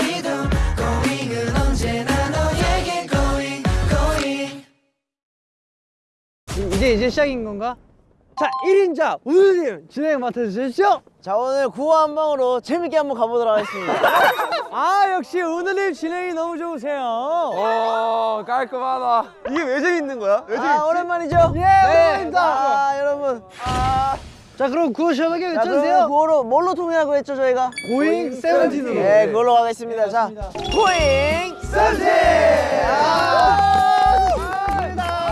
이도 고잉은 언제나 너에게 고잉 고잉 이제 이제 시작인 건가? 자 1인자 우드님 진행 맡아주십시오 자 오늘 구호 한 방으로 재밌게 한번 가보도록 하겠습니다. 아 역시 우드님 진행이 너무 좋으세요 어 깔끔하다. 이게 왜 재밌는 거야? 왜아 오랜만이죠? 예 네. 오랜만입니다 아 여러분. 아, 자 그럼 구호 시원하게 외쳐주세요. 구호로 뭘로 통일하고 했죠 저희가? 고잉 세븐틴으로. 네 그걸로 가겠습니다. 자 고잉 세븐틴.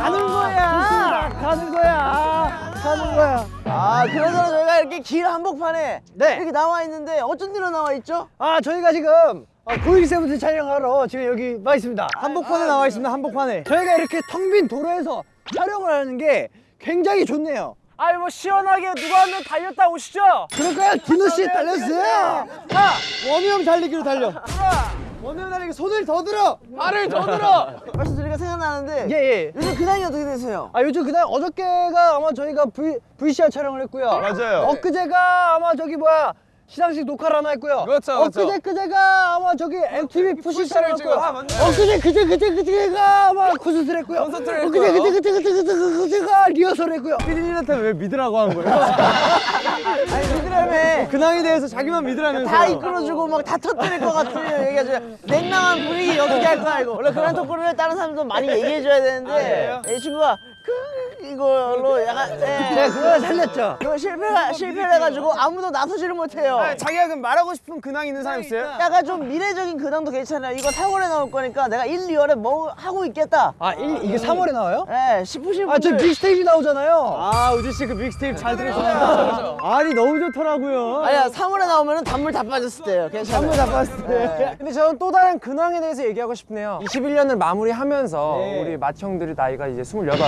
가는 거야. 가는 거야. 가는 거야. 아 그러잖아 저희가 이렇게 길 한복판에 네. 이렇게 나와 있는데 어쩐 일로 나와 있죠? 아 저희가 지금 아, 고잉 세븐틴 촬영하러 지금 여기 와 있습니다. 한복판에 나와 있습니다 한복판에. 저희가 이렇게 텅 빈 도로에서 촬영을 하는 게 굉장히 좋네요 아이 뭐 시원하게 누가 한명 달렸다 오시죠. 그럴까요? 디노 씨 달렸어요. 자, 원우 형 달리기로 달려. 원우 형 달리기 손을 더 들어. 발을 더 들어. 벌써 저희가 생각나는데 예 예. 요즘 근황이 어떻게 되세요? 아 요즘 그날 어저께가 아마 저희가 V VCR 촬영을 했고요. 맞아요. 엊그제가 아마 저기 뭐야 시상식 녹화를 하나 했고요. 그렇죠, 그렇죠. 엊그제 그제가 아마 저기 MTV 푸시 촬영을 찍어. 했고요. 아. 엊그제 그제 그제 그제가 아마 콘서트를 했고요. 콘서트를 엊그제 했고요. 그제 그제 그제 그제 그제가 리허설을 했고요. 피디님한테 왜 믿으라고 한 거예요? 아니 믿으라며 근황에 대해서 자기만 믿으라면서. 다 이끌어주고 막 다 터뜨릴 것 같은 얘기하죠. 냉랭한 분위기 어떻게 할 거야 이거. 원래 그런 토크를 다른 사람도 많이 얘기해줘야 되는데 이 친구가 그 이걸로 약간 제가 예. 그걸 살렸죠. 그거 실패가 실패를 해가지고 아무도 나서지를 못해요. 자기가 그럼 말하고 싶은 근황 있는 사람 있어요? 약간 좀 미래적인 근황도 괜찮아요. 이거 4월에 나올 거니까 내가 1, 2월에 뭐 하고 있겠다. 아 일, 이게 3월에 나와요? 예, 싶으신 아, 저. 빅스테이지 나오잖아요. 아, 우지 씨그 빅스테이지 잘 들으셨나? 아니, 너무 좋더라고요. 아니야, 3월에 나오면 단물 다 빠졌을 때예요. 괜찮아요. 한번 잡았을 때. 근데 저는 또 다른 근황에 대해서 얘기하고 싶네요. 21년을 마무리하면서 네. 우리 맏형들이 나이가 이제 28.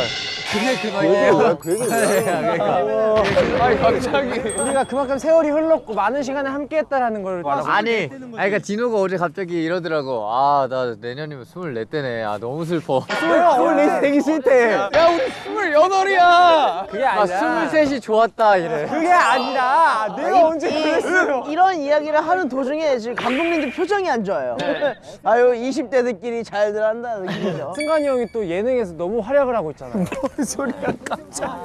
아니 갑자기 우리가 그만큼 세월이 흘렀고 많은 시간을 함께했다라는 걸 아니, 아니 그러니까 디노가 어제 갑자기 이러더라고. 아, 나 내년이면 24대네. 아, 너무 슬퍼. 레이스 되기 싫대. 야 우리 28이야 그게 아, 아니라 23이 좋았다 이래. 그게 아니라 내가 언제 그랬어요 이, 런 이야기를 하는 도중에 지금 감독님들 표정이 안 좋아요. 아유 20대들끼리 잘들 한다 느낌이죠. 승관이 형이 또 예능에서 너무 활약을 하고 있잖아요 아,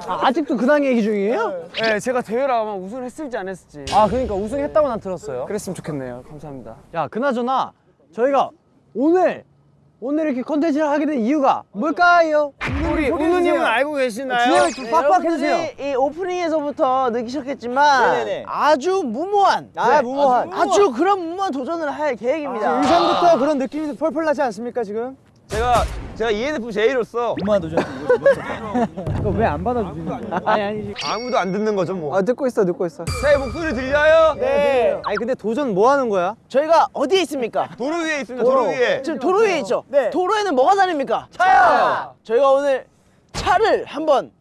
아 직도 근황 얘기 중이에요? 네 제가 대회를 아마 우승을 했을지 안 했을지 아 그러니까 우승했다고 난 들었어요 그랬으면 좋겠네요 감사합니다 야, 그나저나 저희가 오늘 오늘 이렇게 컨텐츠를 하게 된 이유가 뭘까요? 우리 우누님은 알고 계시나요? 진행을 좀 빡빡 해주세요. 여러분들이 이 오프닝에서부터 느끼셨겠지만 네네네. 아주 무모한, 아, 무모한. 아주 그런 무모한 도전을 할 계획입니다. 의상부터 그런 느낌이 펄펄 나지 않습니까, 지금? 제가 제가 E ENFJ로서 왜안 받아주시는 거야? 아니, 아니. 아무도 안 듣는 거죠 뭐. 아, 듣고 있어, 듣고 있어. 제 목소리 들려요? 네. 아니, 근데 도전 뭐 하는 거야? 저희가 어디에 있습니까? 도로 위에 있습니다. 도로 위에. 지금 도로 위에 있죠? 네. 도로에는 뭐가 다닙니까? 차요! 저희가 오늘 차를 한번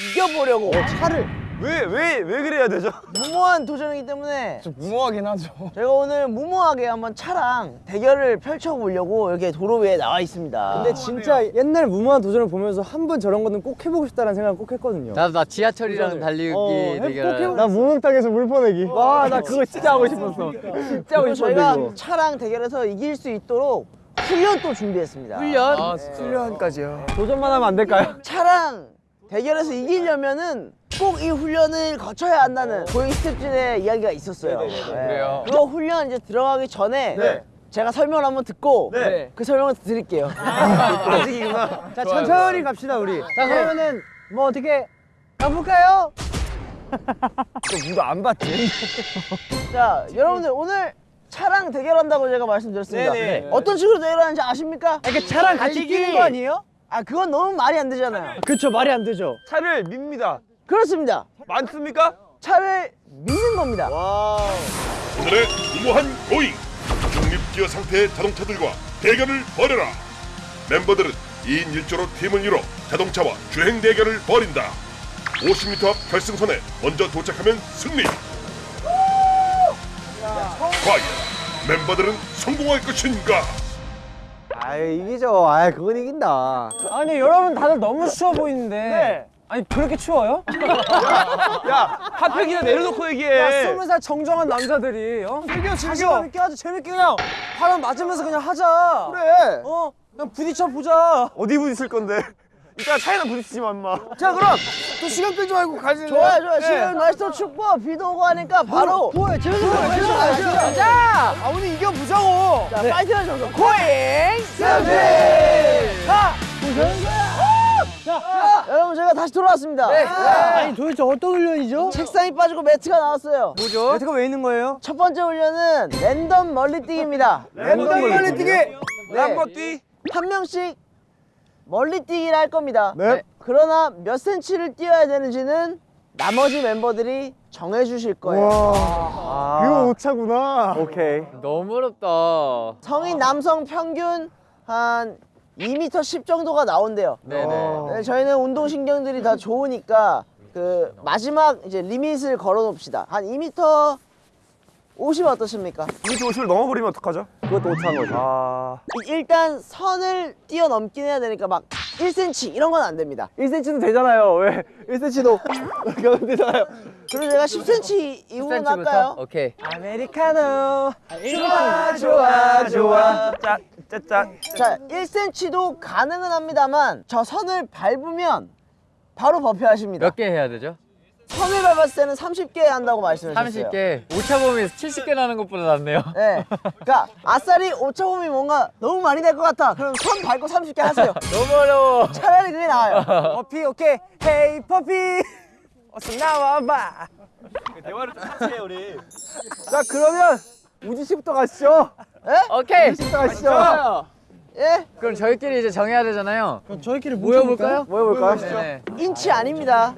이겨보려고 차를 왜 왜 왜 그래야 되죠? 무모한 도전이기 때문에 무모하긴 하죠 저희가 오늘 무모하게 한번 차랑 대결을 펼쳐보려고 이렇게 도로 위에 나와 있습니다. 근데 진짜 옛날 무모한 도전을 보면서 한 번 저런 거는 꼭 해보고 싶다는 생각을 꼭 했거든요. 나도 나 지하철이랑 달리기 대결. 나 무명땅에서 물 퍼내기. 와, 나 그거 진짜 하고 싶었어. 진짜 하고 싶었는데 저희가 이거. 차랑 대결해서 이길 수 있도록 훈련 또 준비했습니다. 훈련? 아 훈련까지요 도전만 하면 안 될까요? 차랑 대결해서 이기려면은 꼭 이 훈련을 거쳐야 한다는 고잉 스텝진의 이야기가 있었어요. 네. 그래요? 그거 훈련 이제 들어가기 전에 네. 제가 설명을 한번 듣고 네. 그 설명을 드릴게요. 아직이구나. 자, 천천히 갑시다, 우리. 자, 그러면은 뭐 어떻게 가볼까요? 누가 안 봤지? 자, 여러분들 오늘 차랑 대결한다고 제가 말씀드렸습니다. 네네. 어떤 식으로 대결하는지 아십니까? 이렇게 차랑 같이 달리기. 뛰는 거 아니에요? 아, 그건 너무 말이 안 되잖아요. 그쵸, 말이 안 되죠. 차를 밉니다. 그렇습니다. 많습니까? 차를 미는 겁니다. 오늘의 무모한 고잉 중립기어 상태의 자동차들과 대결을 벌여라 멤버들은 2인 1조로 팀을 이뤄 자동차와 주행 대결을 벌인다 50m 앞 결승선에 먼저 도착하면 승리 과연 멤버들은 성공할 것인가 아 이기죠. 아 그건 이긴다. 아니 여러분 다들 너무 쉬워 보이는데 아니 그렇게 추워요? 야 핫팩이나 내려놓고 얘기해. 야 스무 살 정정한 남자들이 어? 즐겨 즐겨 있게 하자 재밌게 그냥 바람 맞으면서 그냥 하자 그래. 어 그냥 부딪혀 보자 어디 부딪힐 건데? 이따 차에나 부딪히지 마, 임마. 자 그럼 또 시간 끌지 말고 가지. 좋아요 좋아요 지금 날씨도 춥고 비도 오고 하니까 바로 좋아요. 재밌어. 재밌어. 재밌어. 자, 아 오늘 이겨보자고. 자 파이팅 하셔서 코잉 자, 여러분 저희가 다시 돌아왔습니다 아니 도대체 어떤 훈련이죠? 책상이 빠지고 매트가 나왔어요 뭐죠? 매트가 왜 있는 거예요? 첫 번째 훈련은 랜덤 멀리뛰기입니다 랜덤 멀리뛰기. 네. 한번 뛰. 한 명씩 멀리 뛰기를 할 겁니다 네. 그러나 몇 센치를 뛰어야 되는지는 나머지 멤버들이 정해주실 거예요 이거 오차구나. 오케이. 너무 어렵다. 성인 남성 평균 한 2m 10 정도가 나온대요 네네. 네, 저희는 운동신경들이 다 좋으니까 그 마지막 이제 리밋을 걸어 놓읍시다 한 2m 50 어떠십니까? 이미 도시를 넘어버리면 어떡하죠? 그것도 오차인 거죠. 아. 이- 일단 선을 뛰어넘긴 해야 되니까 막 1cm 이런 건 안 됩니다 1cm도 되잖아요. 왜? 1cm도 그러면 되잖아요. 그리고 제가 10cm 이후로 10cm 할까요? 오케이. 아메리카노. 좋아 좋아 좋아 짠, 짠. 자 1cm도 가능은 합니다만 저 선을 밟으면 바로 버페하십니다 몇 개 해야 되죠? 선을 밟았을 때는 30개 한다고 말씀하셨어요 30개. 오차범위 70개 나는 것보다 낫네요. 네. 그러니까 아싸리 오차범위 뭔가 너무 많이 될 것 같아. 그럼 선 밟고 30개 하세요. 너무 어려워. 차라리 그게 나아요. 퍼피 오케이. Hey puppy. 어서 나와봐. 대화를 좀 해, 우리. 자 그러면 우지 씨부터 가시죠. 오케이. 우지 씨부터 가시죠. 예? 그럼 저희끼리 이제 정해야 되잖아요. 그럼 저희끼리 모여볼까요? 모여볼까요? 네네. 인치 아닙니다.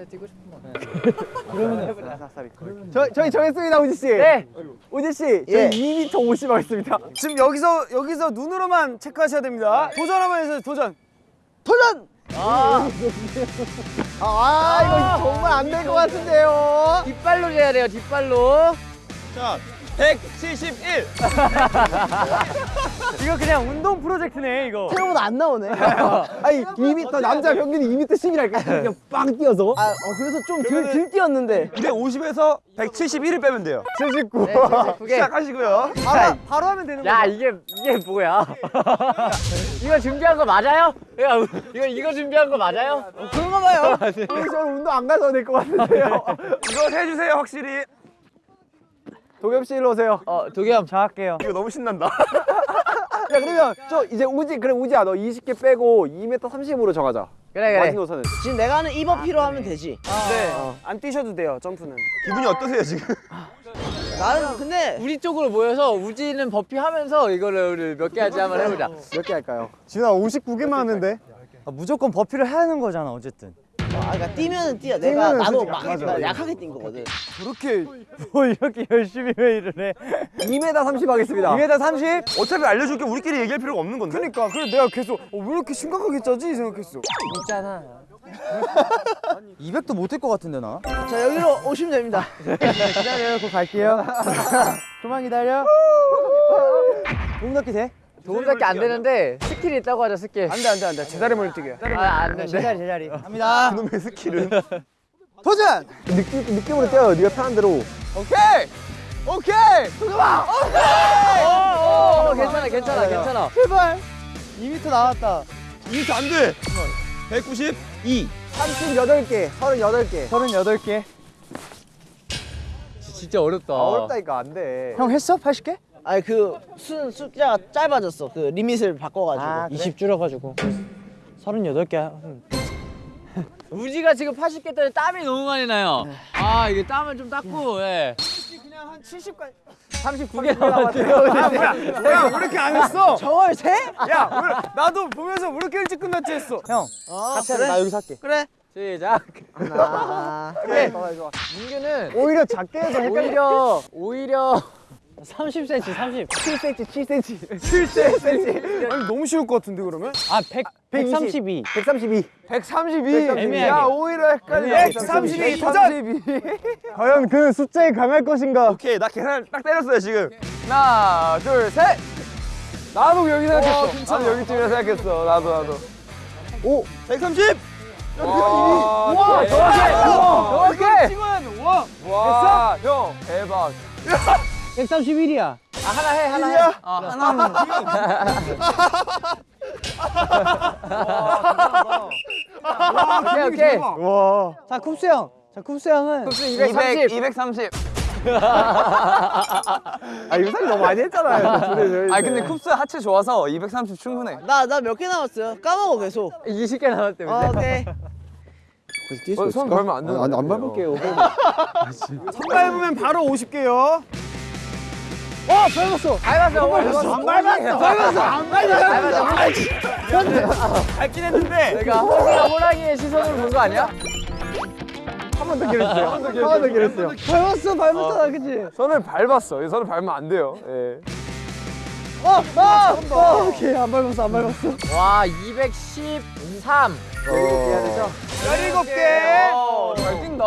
저, 저희 정했습니다 우지 씨. 네. 우지 씨, 저희 예. 2m 50 하겠습니다. 지금 여기서 여기서 눈으로만 체크하셔야 됩니다. 도전 한번 해주세요. 도전. 도전! 아, 아 이거 정말 안 될 것 같은데요. 뒷발로 재야 돼요. 뒷발로. 자, 171. 이거 그냥 운동 프로젝트네 이거. 생각보다 안 나오네. 아니 2m 남자 평균이 2m 10이랄까 그냥 빵 뛰어서. 아, 어, 그래서 좀 들, 들 뛰었는데. 250에서 171을 빼면 돼요. 79. 네, 79개. 시작하시고요. 바로 바로 하면 되는 야 거야. 이게 이게 뭐야? 이거 준비한 거 맞아요? 야 이거 이거 준비한 거 맞아요? 그런가 봐요. 저는 운동 안 가서 될 것 같은데요. 이거 해주세요, 확실히. 도겸 씨 일로 오세요. 어 도겸. 자 할게요. 이거 너무 신난다. 야 그러면 저 이제 우지 그래 우지야 너 20개 빼고 2m 30으로 정하자. 그래 그래. 마지노 선은. 지금 내가 하는 이버피로 하면 되지. 네. 안 뛰셔도 돼요 점프는. 기분이 어떠세요, 지금? 나는 근데 우리 쪽으로 모여서 우지는 버피 하면서 이거를 우리 몇개 할지 한번 해보자. 몇 개 할까요? 지훈아 59개만 하는데. 아, 무조건 버피를 해야 하는 거잖아 어쨌든. 아, 그러니까 뛰면은 뛰어. 내가 나도 막 맞아. 나 약하게 뛴 거거든. 그렇게 뭐 이렇게 열심히 회의를 해. 2m 30 하겠습니다. 2m 30? 어차피 알려줄 게 우리끼리 얘기할 필요가 없는 건데. 그러니까 그래 내가 계속 어, 왜 이렇게 심각하게 짜지 생각했어. 있잖아. 200도 못할 것 같은데 나. 자, 여기로 오시면 됩니다. 기다려요. 곧 갈게요. 좀만 기다려. 낮게 돼? 조금밖에 안 되는데 skill이 있다고 하자 스킬. 안돼 안돼 안돼. 제자리 멀뛰기야. 아안 돼. 제자리 제자리. 갑니다. 그놈의 skill은. 도전! 느낌, 느낌으로 뛰어요. 네가 편한 대로. 오케이! 오케이! 도겸아! 어, 어, 괜찮아 괜찮아 괜찮아. 제발! 2m 나왔다. 2m 안 돼. 192. 38개, 38개. 38개. 진짜 어렵다. 어렵다니까 안 돼. 형 했어? 80개? 아니 그 수, 숫자가 짧아졌어. 그 리밋을 바꿔가지고. 아, 그래? 20 줄여가지고 38개 우지가 지금 80개 때문에 땀이 너무 많이 나요. 아 이게 땀을 좀 닦고 예. 39개 남았대요. 야, 왜 이렇게 안 했어? 저걸 세? 야, 왜, 나도 보면서 왜 이렇게 일찍 끝났지 했어. 형, 어, 같이 그래? 나 여기서 할게. 그래. 시작. 하나. 그래. 문규는 오히려 작게 해서 헷갈려. 오히려 오히려 30cm 30 7cm, 7cm. 7cm. 아니, 너무 쉬울 것 같은데, 그러면? 아 100, 132 132. 132. 애매하게. 야, 오히려 헷갈려. 애매하게. 132. 도전! 과연 그 숫자에 강할 것인가? 오케이, 나 계산 딱 때렸어요, 지금. 하나, 둘, 셋. 나도 여기 생각했어. 나도 여기쯤이라 생각했어. 나도 나도. 오, 130. 와 정확해 정확해 와형 대박 131이야. 아, 하나 해 하나 해. 어, 하나는 오케이 오케이. 자, 쿱스 형. 자, 쿱스 형은 230 230 아 이거 사실 너무 많이 했잖아요. 아 근데 쿱스 하체 좋아서 230 충분해. 나 나 몇 개 남았어요? 까먹어 계속. 20개 남았대 어, 오케이. 어, 손 벌면 안 되는 안, 밟을게요 손 밟으면 바로 50개요. 어, 밟았어. 밟았어 밟았어 안 밟았어. 밟았어. 안 밟았어. 밟긴 했는데 내가 호랑이의 시선을 본거 아니야? 한 번 더 길었어요 한 번 더 길었어요 밟았어, 밟았잖아, 그치? 손을 밟았어 손을 밟으면 안 돼요 예. 어, 어, 어, 오케이, 안 밟았어, 안 밟았어. 와 213. 해야 되죠? 17개. 어, 잘 뛴다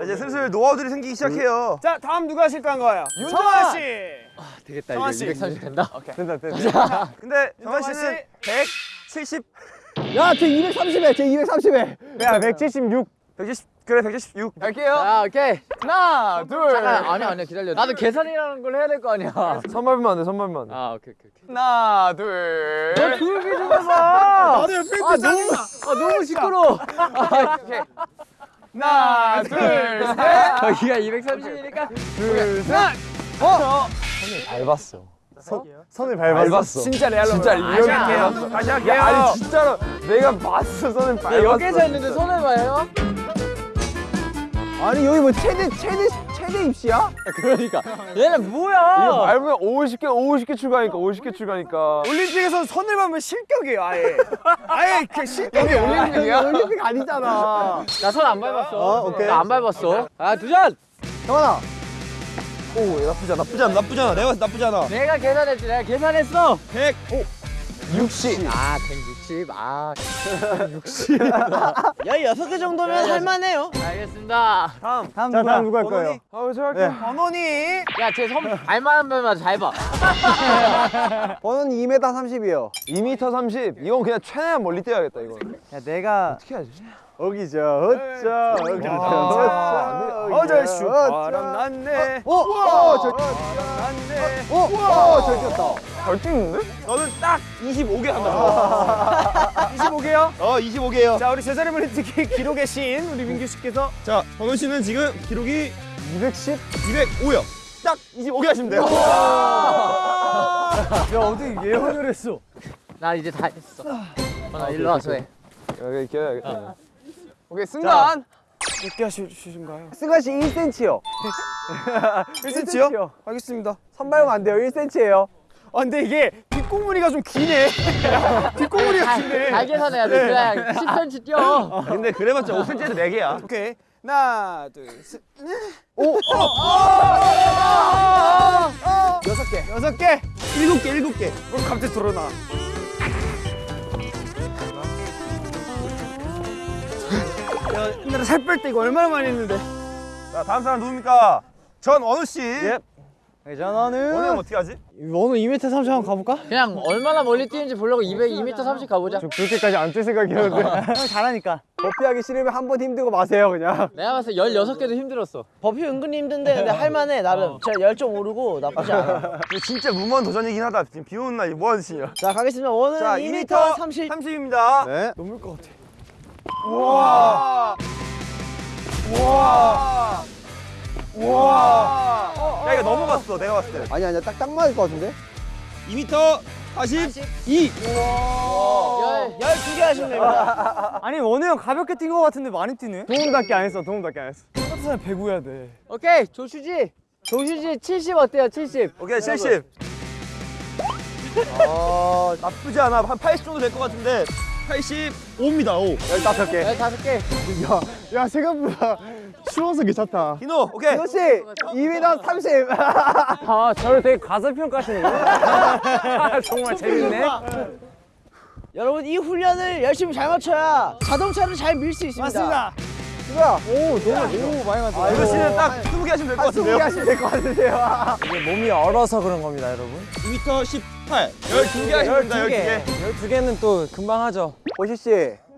자, 이제 슬슬 노하우들이 생기기 시작해요. 자, 다음 누가 하실까 한 거예요? 윤정아 씨. 되겠다 성환 이제 씨. 230 된다. 된다 된다 근데 정한 씨는 170, 야, 쟤 230에, 쟤 230에. 야 176 170 그래 176. 갈게요 자 오케이 하나 둘 잠깐 아니 아니 기다려. 나도 계산이라는 걸 해야 될 거 아니야. 손 밟으면 안돼 손 밟으면 안 돼 아 오케이 오케이. 오케이. 하나 둘 너 조용히 좀 해봐. 나도 옆에 아 너무 아 너무 시끄러. 아, 오케이. 하나 둘 셋. 저기가 230이니까? 둘 셋. 어? 손을 밟았어. 손을 밟았어? 진짜 레알로 진짜 다시 할게요. 다시 할게요. 야, 아니 진짜로 내가 봤어. 손을 밟았어 여기서 했는데 손을 봐요. 아니, 여기 뭐 최대, 최대, 최대 입시야? 그러니까 얘는 이거 뭐야? 밟으면 50개 50개 출가니까 50개 출가니까 올림픽에서 손을 밟으면 실격이에요, 아예. 아예 그 실격이에요. 올림픽이야? 올림픽 아니잖아. 나손안 밟았어. 어, 오케이. 나 안 밟았어. 아 두잔. 정환아. 오, 나쁘지 않아. 나쁘지 않아. 나쁘지 않아. 내가 나쁘지 않아. 내가 계산했지. 내가 계산했어. 100. 60 아 160. 아 16개 정도면 할만해요 알겠습니다. 다음 자, 다음 누가 할 거예요? 아 제가 할게요 번원이. 야쟤손 발만 하면 잘 봐. 번원이 2m 30이요. 2m 30 이건 그냥 최대한 멀리 뛰어야겠다 이건 야, 내가 어떻게 하지? 어기죠. 어쩌. 어기죠. 어저씨 바람 났네. 오, 오, 저 났네. 오, 오, 저 뛰었다. 잘 뛰는데? 너는 딱 25개 한다. 25개요? 어, 25개요. 자, 우리 제자리 물리뛰기 기록의 신 우리 민규 씨께서 자, 번호 씨는 지금 기록이 210. 205요. 딱 25개 하시면 돼요. 야, 어떻게 예언을 했어? 나 이제 다 했어. 어, 나 일로 와서 해. 여기 끼워야겠다 오케이 승관 몇 개 하실신가요? 승관 씨 1cm요. 1cm요? 알겠습니다. 선발용 안 돼요. 1cm예요. 아, 근데 이게 뒷공무니가 좀 기네. 뒷공무니가 잘, 기네. 잘 계산해야 돼. 그래 10cm 뛰어. 근데 그래봤자 5cm에도 4개야. 오케이. 하나, 둘, 셋. 여섯 개. 여섯 개. 7개, 7개. 뭘 갑자기 드러나. 야, 옛날에 살 뺄 때 이거 얼마나 많이 했는데. 자, 다음 사람 누굽니까? 전 원우 씨. 예. 전화는 원우 형 어떻게 하지? 원우 2m 30 한번 가볼까? 그냥 얼마나 멀리 뛰는지 보려고 200, 2m 30 가보자. 그렇게까지 안 뛸 생각이었는데 형 잘하니까. 버피하기 싫으면 한 번 힘들고 마세요 그냥. 내가 봤을 때 16개도 힘들었어. 버피 은근히 힘든데 근데 할만해 나름 제가 열정 오르고 나쁘지 않아 진짜 무모한 도전이긴 하다. 지금 비 오는 날 뭐 하는 신이야? 자 가겠습니다 2m 2m 30 30입니다. 네. 넘을 것 같아. 우와. 우와. 우와. 야, 이거 넘어갔어. 내가 봤을 때. 아니 아니야 딱 딱 맞을 것 같은데. 2m 42. 열. 12개 하시면 됩니다 아니 원우 형 가볍게 뛴 것 같은데 많이 뛰네. 도움답게 안 했어 도움답게 안 했어 똑같은 사람 배구해야 돼. 오케이 조슈지. 조슈지 70 어때요? 70. 오케이, 70. 어, 나쁘지 않아. 한 80 정도 될 것 같은데. 85입니다. 5. 15개 15개. 야 생각보다 쉬워서 괜찮다 디노, 오케이. 씨 2m 30. 아 저를 되게 가설평가하시는 정말 재밌네 여러분 이 훈련을 열심히 잘 맞춰야 자동차를 잘 밀 수 있습니다 맞습니다. 이거야. 오 너무 너무 많이 맞아. 아, 이거 씨는 딱 20개 하시면 될 것 같은데요. 하시면 될 것 같은데요. 몸이 얼어서 그런 겁니다 여러분 2m 18. 12개 하시면 됩니다. 12개. 12개는 또 금방 하죠 보시 씨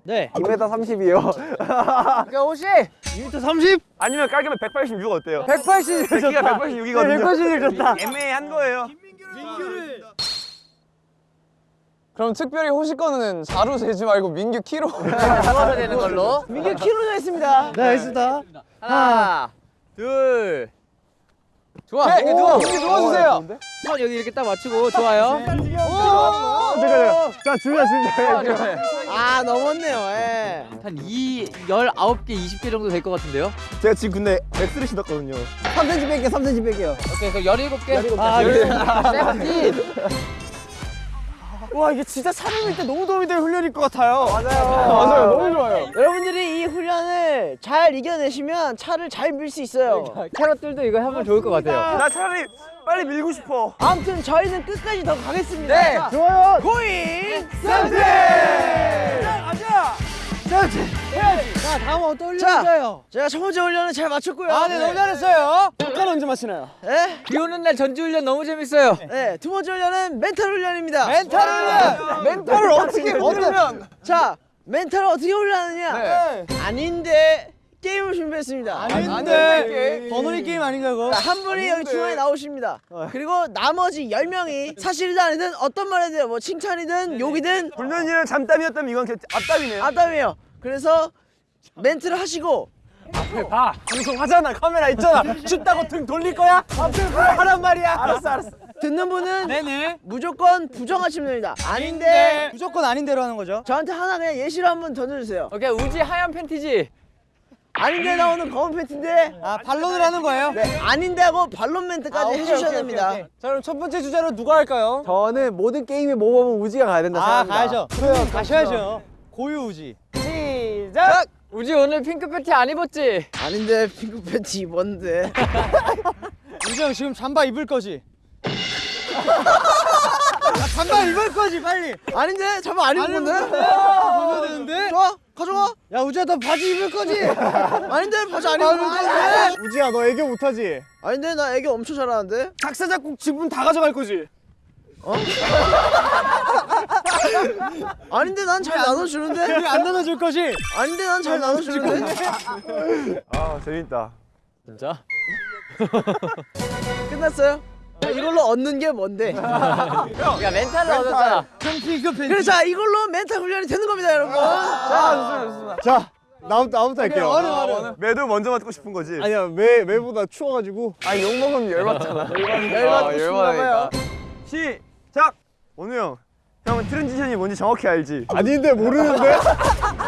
네 2m 30이요. 그러니까 혹시 2m 30? 아니면 깔끔히 186 어때요? 180. 키가 186이거든요. 180 좋다. 애매한 거예요. 그럼 특별히 호시 거는 4로 재지 말고 민규 키로. 누워서 되는 걸로. 민규 키로가 있습니다. 네 알겠습니다 하나, 둘. 좋아. 네, 이렇게 누워. 이렇게 누워주세요. 손 여기 이렇게 딱 맞추고 좋아요. 잠깐만요 자 준비야 준비야 아 넘었네요. 예. 한 2, 19개, 20개 정도 될 것 같은데요? 제가 지금 근데 X를 신었거든요. 3cm 뺄게요 3cm 뺄게요 오케이, 그럼 17개. 아 네. 세븐틴. 와 이게 진짜 촬영일 때 너무 도움이 될 훈련일 것 같아요. 맞아요. 너무 좋아요. 여러분들이 이 훈련을 잘 이겨내시면 차를 잘 밀 수 있어요. 캐럿들도 이거 하면 좋을 것 같아요. 나 차라리 빨리 밀고 싶어. 아무튼 저희는 끝까지 더 가겠습니다. 네. 자, 좋아요 고잉 자 다음 어떤 자. 훈련인가요? 제가 첫 번째 훈련을 잘 마쳤고요. 아네 너무 잘했어요 잠깐 언제 마시나요? 네. 비 오는 날 전지훈련 너무 재밌어요. 네. 두 번째 훈련은 멘탈 훈련입니다. 멘탈 훈련 멘탈을 어떻게 훈련? 자, 멘탈을 어떻게 훈련하느냐? 네. 아닌데 게임을 준비했습니다. 아닌데 번호리 게임 아닌가 그거? 자, 한 분이 여기 중앙에 나오십니다. 그리고 나머지 10명이 사실이든 아니든 어떤 말이든 뭐 칭찬이든 욕이든 훈련이랑 잠땀이었다면 이건 개- 앞땀이네요. 아담이에요. 그래서 멘트를 하시고 봐. 방송 하잖아. 카메라 있잖아. 춥다고 등 돌릴 거야? 아무튼 그거 하란 말이야. 알았어 알았어. 듣는 분은 네네 무조건 부정하시면 됩니다. 아닌데 무조건 아닌대로 하는 거죠 저한테 하나 그냥 예시로 한번 던져주세요. 오케이, 우지 하얀 팬티지. 아닌데 나오는 검은 팬티인데 아 반론을 하는 거예요? 네, 아닌데 하고 반론 멘트까지 해주셔야 됩니다. 자 그럼 첫 번째 주제로 누가 할까요? 저는 모든 게임의 모범은 우지가 가야 된다 아 생각합니다. 가야죠 그래요 가셔야죠 고유 우지 시작. 우지 오늘 핑크 팬티 안 입었지? 아닌데 핑크 팬티 입었는데 우지 형 지금 잠바 입을 거지? 아, 잠바 입을 거지 빨리 아닌데 잠깐 안 입은 건데? 보면 되는데 좋아 가져가 야 우지야 너 바지 입을 거지? 아닌데 바지 안 입은 건데? 우지야 너 애교 못하지? 아닌데 나 애교 엄청 잘하는데? 작사 작곡 지분 다 가져갈 거지? 아닌데 난 잘 나눠주는데? 우리 안 나눠줄 거지? 아닌데 난 잘 나눠주는데? 아 재밌다. 진짜? 끝났어요? 자, 이걸로 얻는 게 뭔데? 야, 멘탈을 얻었잖아. 그래 자 이걸로 멘탈 훈련이 되는 겁니다 여러분 자자 나부터 나부터 할게요. 어느 어느 매도 먼저 맞고 싶은 거지. 아니야 매 매보다 추워가지고. 아 욕 먹으면 열받잖아. 열받고 싶나 봐요 시작. 원우 형. 형은 transition이 뭔지 정확히 알지? 아닌데 모르는데?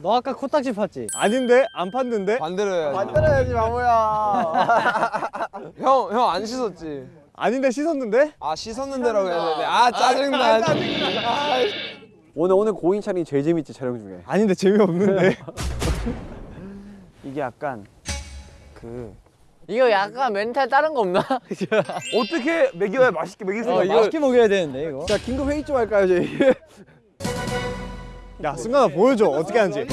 너 아까 코딱지 팠지? 아닌데 안 팠는데? 반대로 해야지. 반대로 해야지 바보야. 형, 형 안 씻었지? 아닌데 씻었는데? 아, 씻었는 대로 해야 되는데. 아, 짜증나. 오늘 오늘 Going 촬영이 제일 재밌지 촬영 중에. 아닌데 재미없는데. 이게 약간 그 이거 약간 멘탈 다른 거 없나? 어떻게 먹여야 맛있게 먹일 수 어, 있어? 맛있게 먹여야 되는데 이거 자 긴급 회의 좀 할까요 저희? 야 승관아 보여줘 어떻게 하는지.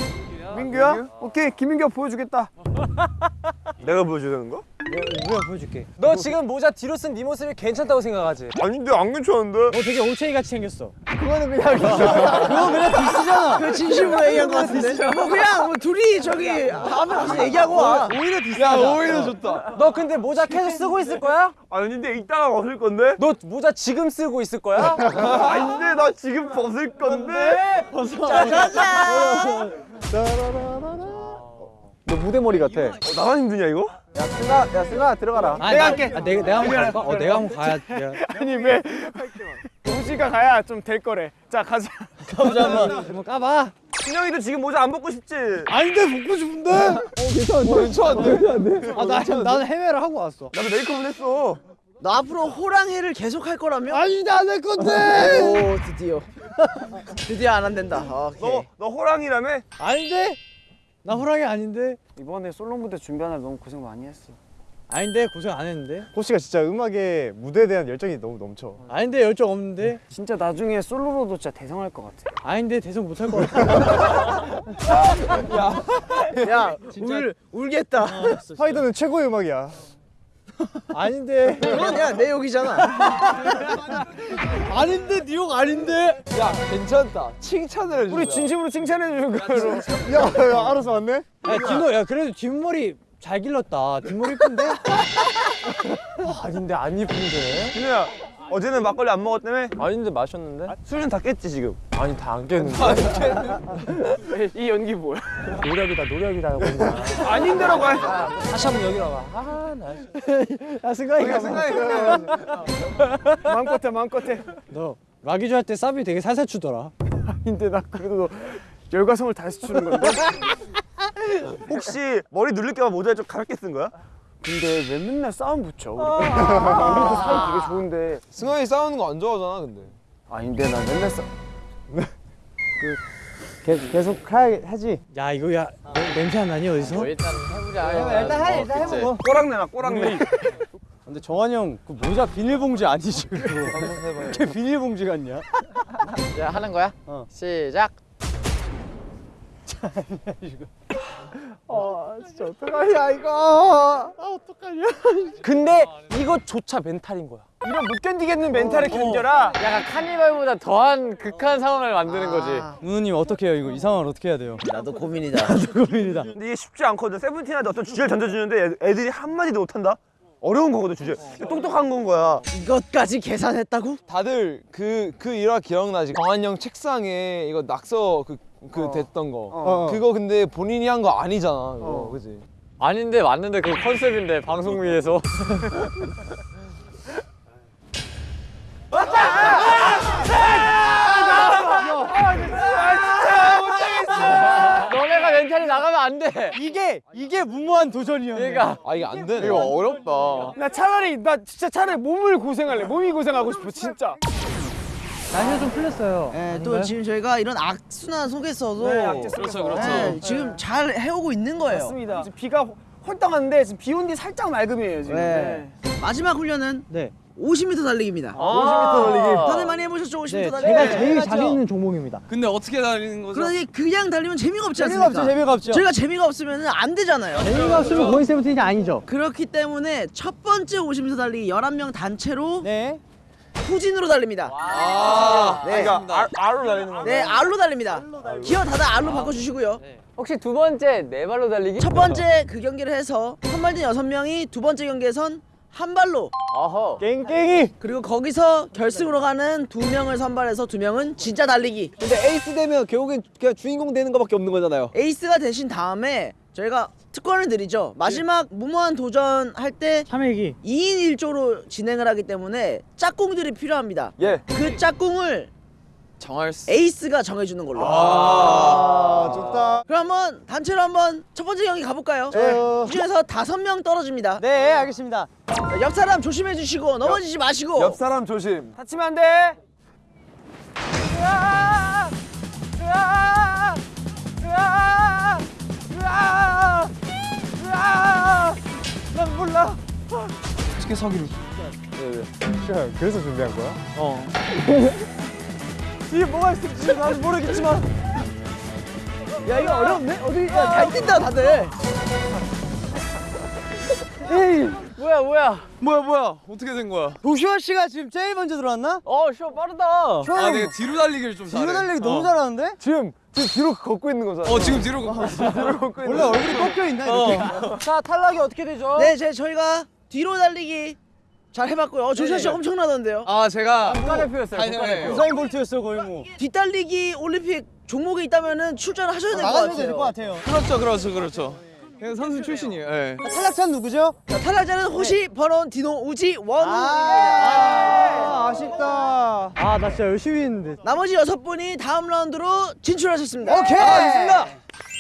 민규야? 오케이 김민규가 보여주겠다. 내가 보여주는 거? 우리가 보여줄게 너 지금 모자 뒤로 쓴 네 모습이 괜찮다고 생각하지? 아닌데 안 괜찮은데? 너 되게 올챙이 같이 생겼어 그거는 그냥 그거 그냥 디스잖아 그 진심으로 얘기한 것 같은데 뭐 그냥 뭐 둘이 저기 앞에 가서 얘기하고 와 오히려 디스야 오히려 좋다. 너 근데 모자 계속 쓰고 있을 거야? 아닌데 이따가 벗을 건데? 너 모자 지금 쓰고 있을 거야? 아닌데 나 지금 벗을 건데? 너 무대 머리 같아. 어, 나만 힘드냐 이거? 야 승아 야 승아 들어가라. 아, 내가 할게 아, 내가, 내가 한번 갈까? 어 내가 한번 가야 돼 아니 왜? 우지가 가야 좀 될 거래. 자 가자. 가보자 한번 한번 까봐 신영이도 지금 모자 안 벗고 싶지? 아닌데 벗고 싶은데 어 괜찮은데 아나 나는 해외를 하고 왔어 나도 메이크업은 했어. 너 앞으로 호랑이를 계속 할 거라며? 아닌데 안할 건데 오 드디어 드디어 안 한댄다 오케이 너, 너 호랑이라며? 아닌데 나 호랑이 아닌데? 이번에 솔로 무대 준비하느라 너무 고생 많이 했어. 아닌데? 고생 안 했는데? 호시가 진짜 음악에 무대에 대한 열정이 너무 넘쳐. 아닌데? 열정 없는데? 진짜 나중에 솔로로도 진짜 대성할 것 같아. 아닌데? 대성 못할 것 같아. 야. 울, 울겠다. 스파이더는 최고의 음악이야. 아닌데. 그건 야내 욕이잖아. 아닌데 네욕 아닌데. 야 괜찮다. 칭찬을 해준다. 우리 진심으로 칭찬해 주는 거로. 야, 야 알아서 왔네. 야 진호, 야 그래도 뒷머리 잘 길렀다. 뒷머리 이쁜데? 아닌데 안 이쁜데. 진우야 어제는 막걸리 안 먹었다며? 아닌데 마셨는데? 술은 다 깼지 지금 아니 다 안 깼는데. 이 연기 뭐야? 노력이다 노력이다. 그냥. 아닌 데라고 해 다시 한번 여기로 와봐. 아 나. 야 승관이가 마음껏 해 마음껏 해. 너 라기조 할때 사비 되게 살살 추더라. 아닌데 나 그래도 열과성을 다해서 추는 건데. 혹시 머리 누를까봐 모자를 좀 가볍게 쓴 거야? 근데 왜 맨날 싸움 붙여? 우리. 우리도 사이 되게 좋은데. 승환이 싸우는 거 안 좋아하잖아 근데. 아닌데 나 맨날 싸. 계속 계속 하, 하지. 야 이거 야 냄- 냄새 안 나니 어디서? 뭐 일단 해보자. 일단 해, 일단 해보고. 꼬랑 내놔 꼬랑 내 근데 정한이 형그 모자 비닐봉지 아니지 그거? 이렇게 비닐봉지 같냐? 자 하는 거야? 어. 시작. 아 진짜 어떡하냐 이거. 아 어떡하냐. 근데 이것조차 멘탈인 거야. 이런 못 견디겠는 멘탈을 견뎌라. 약간 카니발보다 더한 극한 상황을 만드는 거지. 누누님 어떻게 해요 이거 이 상황을 어떻게 해야 돼요? 나도 고민이다. 고민이다. 근데 이게 쉽지 않거든 세븐틴한테 어떤 주제를 던져주는데 애- 애들이 한마디도 못한다? 어려운 거거든 주제 똑똑한 건 거야 이것까지 계산했다고? 다들 그 그 일화 기억나지? 형 책상에 이거 낙서 그, 그 됐던 거. 어. 그거 근데 본인이 한 거 아니잖아. 그거 그지? 아닌데 맞는데 그 컨셉인데 방송 위에서. 너네가 mental이 나가면 안 돼. 이게 이게 무모한 도전이야. 그러니까 아 이게 안 되네. 이거 어렵다. 나 차라리 나 진짜 차라리 몸을 고생할래. 몸이 고생하고 싶어 진짜. 날씨가 좀 풀렸어요. 네, 또 지금 저희가 이런 악순환 속에서도 네, 악재 속에서. 그렇죠, 그렇죠. 지금 잘 해오고 있는 거예요. 맞습니다. 지금 비가 헐떡하는데 지금 비 온 뒤 살짝 맑음이에요 지금. 네. 마지막 훈련은 네. 50m 달리기입니다. 50m 달리기. 다들 많이 해보셨죠? 50m 네, 달리기. 제가 제일 자신 있는 종목입니다. 근데 어떻게 달리는 거죠? 그러니 그냥 달리면 재미가 없지 재미가 않습니까? 없죠, 재미가 없죠. 저희가 재미가 없으면 안 되잖아요. 재미가 없으면 Going Seventeen이 아니죠. 그렇기 때문에 첫 번째 50m 달리기 11명 단체로 네. 후진으로 달립니다. 아, 네. 그러니까 R, R로 달리는 거. 네, R로 달립니다. 기어 다들 R로 바꿔주시고요. 혹시 두 번째 네 발로 달리기? 첫 번째 그 경기를 해서 선발된 여섯 명이 두 번째 경기에선 한 발로 어허. 깽깽이. 그리고 거기서 결승으로 가는 두 명을 선발해서 두 명은 진짜 달리기 근데 에이스 되면 결국엔 그냥 주인공 되는 거밖에 없는 거잖아요. 에이스가 되신 다음에 저희가 특권을 드리죠 마지막 무모한 도전 할 때 참외기. 2인 1조로 진행을 하기 때문에 짝꿍들이 필요합니다 예. 그 짝꿍을 정할 수. 에이스가 정해주는 걸로 아 좋다. 그럼 한번 단체로 한번 첫 번째 경기 가볼까요? 그 중에서 다섯 명 떨어집니다 네 알겠습니다. 자, 옆 사람 조심해 주시고 넘어지지 마시고 옆 사람 조심. 다치면 안 돼. 난 몰라. 어떻게 서기를? 그래서 준비한 거야? 어. 뒤에 뭐가 있을지 나는 모르겠지만. 야 이거 어렵네? 어디 야, 잘 뛴다 다들 에이, 뭐야 뭐야. 뭐야 뭐야? 어떻게 된 거야? 도슈아 씨가 지금 제일 먼저 들어왔나? 어, 쇼 빠르다. 아 내가 뒤로 달리기를 좀 잘해. 뒤로 달리기 너무 잘하는데? 지금 지금 뒤로 걷고 있는 거잖아. 어 지금 뒤로 걷고 있어. 원래 얼굴이 꺾여 있나 이렇게? 자 탈락이 어떻게 되죠? 네 제, 저희가 뒤로 달리기 잘 해봤고요 어, 조슈아 씨 엄청나던데요 아 제가 국가대표였어요. 국가대표. 우사인 볼트였어 거의 뭐. 뒷달리기 올림픽 종목에 있다면은 출전을 하셔야 될 것 같아요 될것 같아요. 그렇죠 그렇죠 그렇죠. 그냥 선수 출신이에요. 예. 자, 탈락자는 누구죠? 자, 탈락자는 호시, 버논, 디노, 우지, 원우입니다 아, 아쉽다. 아, 나 진짜 열심히 했는데. 나머지 여섯 분이 다음 라운드로 진출하셨습니다 오케이. 알겠습니다.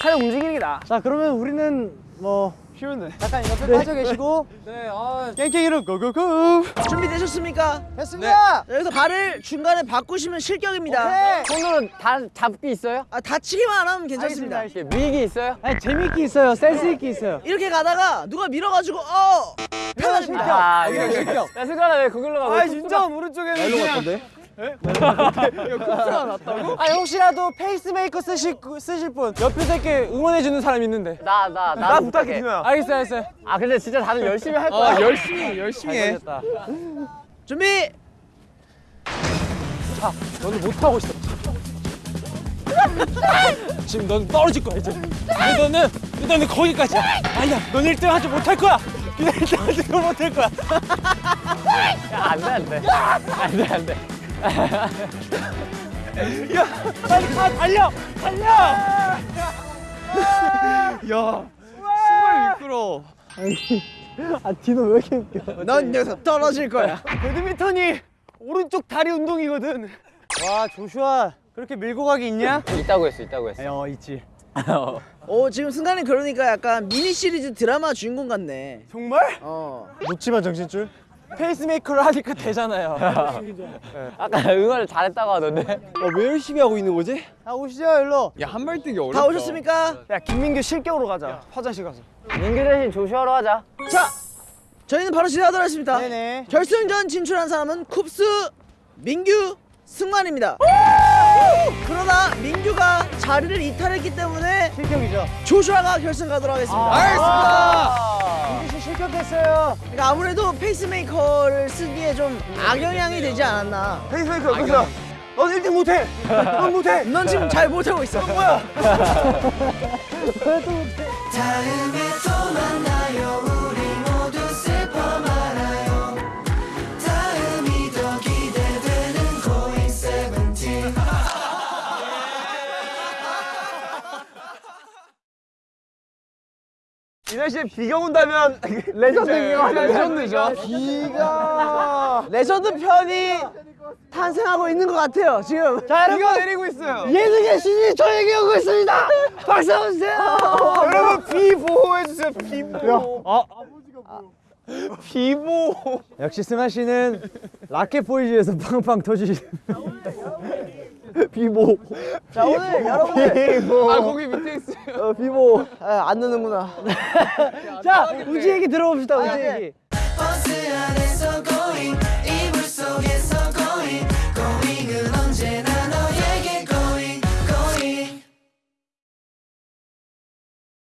칼 움직이는 게 나. 자, 그러면 우리는 뭐 쉬운데. 약간 옆에 빠져 계시고 네, 아, 깽깽이로 go go go. 준비되셨습니까? 됐습니다. 자, 여기서 발을 중간에 바꾸시면 실격입니다 오케이. 손으로 다 잡기 있어요? 아, 다치기만 안 하면 괜찮습니다 이렇게 밀기 있어요? 아니, 재밌게 있어요. 센스 있게 있어요. 이렇게 가다가 누가 밀어가지고 어! 편하십니다 아, 이거 실격. 야, 승관아 왜 거길로 가? 아 진짜 오른쪽에는 그냥 아니 혹시라도 페이스메이커 쓰실 쓰실 분 옆에서 이렇게 응원해 주는 사람 있는데. 나 나 나 부탁해 준호야. 알겠어요, 알겠어요. 아 근데 진짜 다들 열심히 할 어, 거야 열심히 열심히 해. 준비 너는 못 하고 있어. 지금 넌 떨어질 거야 이제. 너는 너는 거기까지야. 아니야, 넌 1등 하지 못할 거야. 그냥 1등 하지 못할 거야. 안돼 안돼 안돼 안돼 빨리 가, 달려, 달려. 아 디노 왜 이렇게 웃겨 넌 여기서 떨어질 거야 배드민턴이 오른쪽 다리 운동이거든. 와, 조슈아. 그렇게 밀고 가기 있냐? 있다고 했어, 있다고 했어. 어 있지 오 지금 순간이 그러니까 약간 미니 시리즈 드라마 주인공 같네 정말? 어 놓지마 정신줄 페이스메이커를 하니까 되잖아요. 아까 응원을 잘했다고 하던데. 왜 열심히 하고 있는 거지? 아 오시죠 일로 야, 한발 뛰기 어렵다. 다 오셨습니까? 야, 김민규 실격으로 가자. 화장실 가서. 민규 대신 조슈아로 하자. 자 저희는 바로 시작하도록 하겠습니다 네네 결승전 진출한 사람은 쿱스 민규 승관입니다 그러나 민규가 자리를 이탈했기 때문에 실격이죠. 조슈아가 결승 가도록 하겠습니다. 알겠습니다. 민규 씨 실격했어요. 그러니까 아무래도 페이스메이커를 쓰기에 좀 악영향이 되지 않았나. 페이스메이커 여기서 넌 1등 못해. 넌 못해. 넌 지금 잘 못하고 있어. 뭐야? 다음에 또 만나 이 날씨에 비가 온다면 레전드 비가 legend죠. 비가 레전드 편이 탄생하고 있는 것 같아요 지금 자 여러분 내리고 있어요. 예능의 신이 저에게 오고 있습니다 박수 한번 주세요 여러분 비 보호해 주세요. 비 보호. 비보. 역시 씨는 라켓 보이즈에서 팡팡 터지시 비보. 자 오늘 여러분들. 비보. 아 거기 밑에 있어요. 어, 비보. 아, 안 넣는구나. 자 우지 얘기 들어봅시다 우지 아, 네. 얘기.